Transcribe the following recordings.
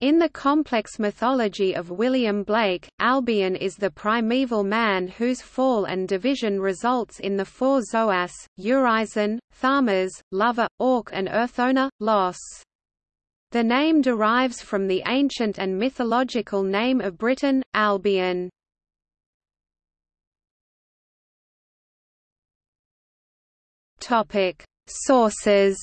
In the complex mythology of William Blake, Albion is the primeval man whose fall and division results in the four Zoas, Urizen, Tharmas, Luvah, Orc and Urthona, Los. The name derives from the ancient and mythological name of Britain, Albion. Sources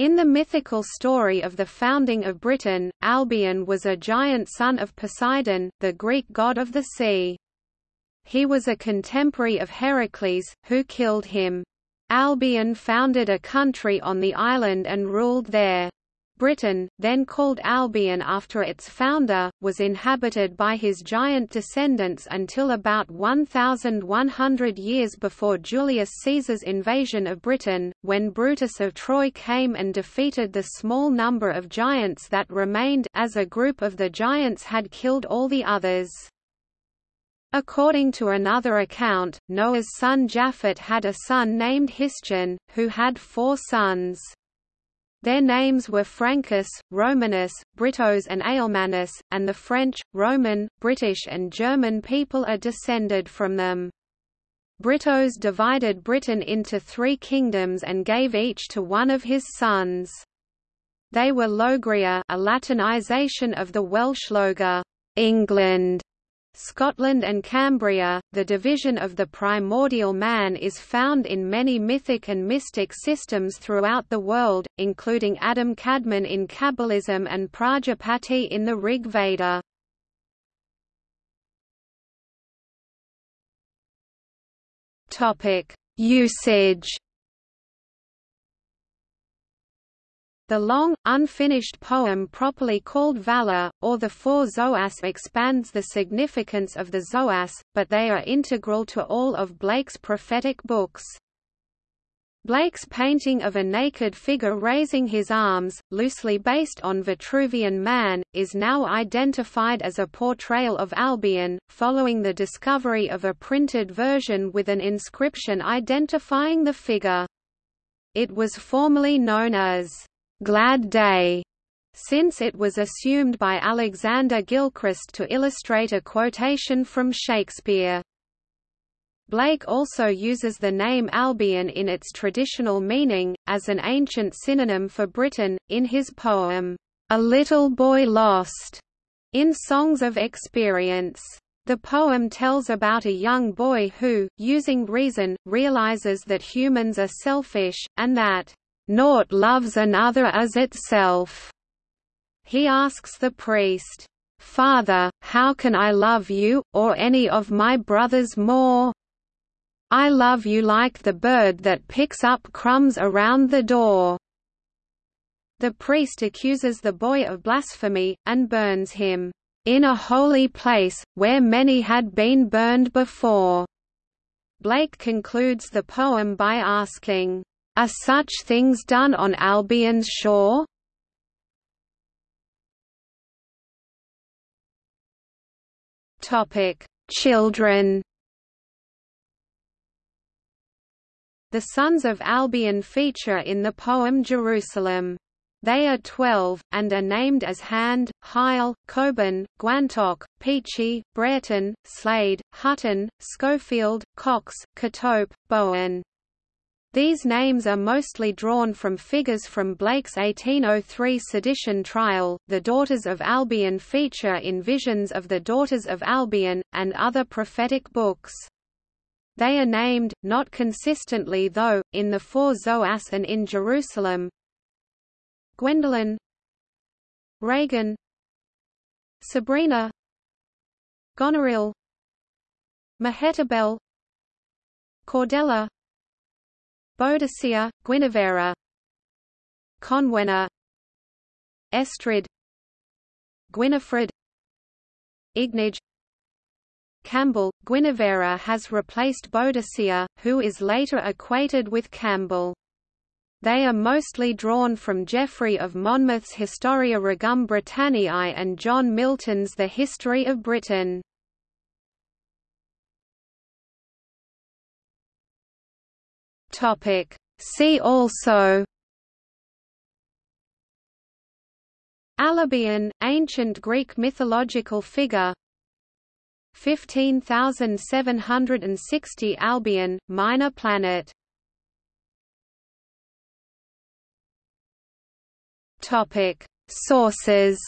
In the mythical story of the founding of Britain, Albion was a giant son of Poseidon, the Greek god of the sea. He was a contemporary of Heracles, who killed him. Albion founded a country on the island and ruled there. Britain, then called Albion after its founder, was inhabited by his giant descendants until about 1,100 years before Julius Caesar's invasion of Britain, when Brutus of Troy came and defeated the small number of giants that remained as a group of the giants had killed all the others. According to another account, Noah's son Japhet had a son named Histion, who had four sons. Their names were Francus, Romanus, Britos and Alemanus, and the French, Roman, British and German people are descended from them. Britos divided Britain into three kingdoms and gave each to one of his sons. They were Logria a Latinization of the Welsh Lloegr England, Scotland and Cambria, the division of the primordial man is found in many mythic and mystic systems throughout the world, including Adam Kadmon in Kabbalism and Prajapati in the Rig Veda. Usage The long, unfinished poem properly called Vala, or the Four Zoas expands the significance of the Zoas, but they are integral to all of Blake's prophetic books. Blake's painting of a naked figure raising his arms, loosely based on Vitruvian Man, is now identified as a portrayal of Albion, following the discovery of a printed version with an inscription identifying the figure. It was formerly known as Glad Day, since it was assumed by Alexander Gilchrist to illustrate a quotation from Shakespeare. Blake also uses the name Albion in its traditional meaning, as an ancient synonym for Britain, in his poem, A Little Boy Lost, in Songs of Experience. The poem tells about a young boy who, using reason, realizes that humans are selfish, and that Naught loves another as itself. He asks the priest, Father, how can I love you, or any of my brothers more? I love you like the bird that picks up crumbs around the door. The priest accuses the boy of blasphemy, and burns him, in a holy place, where many had been burned before. Blake concludes the poem by asking, are such things done on Albion's shore? Children. The sons of Albion feature in the poem Jerusalem. They are twelve, and are named as Hand, Hyle, Coban, Guantok, Peachy, Brereton, Slade, Hutton, Schofield, Cox, Kotope, Bowen. These names are mostly drawn from figures from Blake's 1803 sedition trial. The Daughters of Albion feature in Visions of the Daughters of Albion, and other prophetic books. They are named, not consistently though, in the Four Zoas and in Jerusalem. Gwendolen Regan Sabrina Goneril Mehetabel Cordelia Boadicea, Guinevere. Conwenna Estrild. Gwinefred Ignoge Campbell, Guinevere has replaced Boadicea, who is later equated with Campbell. They are mostly drawn from Geoffrey of Monmouth's Historia Regum Britanniae and John Milton's The History of Britain. Topic. See also Alebion, ancient Greek mythological figure 15760 Albion, minor planet Topic: Sources